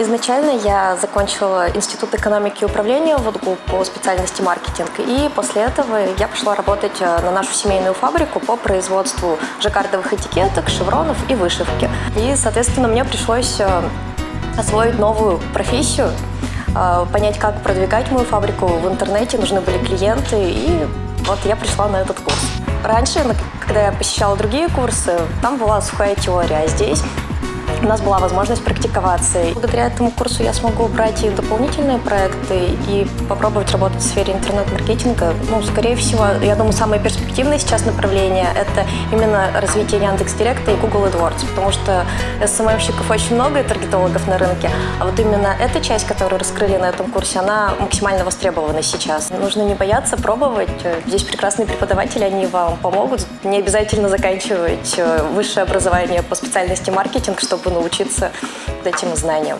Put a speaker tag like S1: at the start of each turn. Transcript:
S1: Изначально я закончила Институт экономики и управления в ВУДГУ по специальности маркетинг. И после этого я пошла работать э, на нашу семейную фабрику по производству жаккардовых этикеток, шевронов и вышивки. И, соответственно, мне пришлось э, освоить новую профессию, э, понять, как продвигать мою фабрику в интернете, нужны были клиенты, и вот я пришла на этот курс. Раньше, когда я посещала другие курсы, там была сухая теория, а здесь у нас была возможность практиковаться. Благодаря этому курсу я смогу брать и дополнительные проекты и попробовать работать в сфере интернет-маркетинга. Ну, скорее всего, я думаю, самое перспективное сейчас направление – это именно развитие Яндекс.Директа и Google AdWords, потому что СММщиков очень много и таргетологов на рынке, а вот именно эта часть, которую раскрыли на этом курсе, она максимально востребована сейчас. Нужно не бояться пробовать. Здесь прекрасные преподаватели, они вам помогут. Не обязательно заканчивать э, высшее образование по специальности маркетинг, чтобы научиться этим знаниям.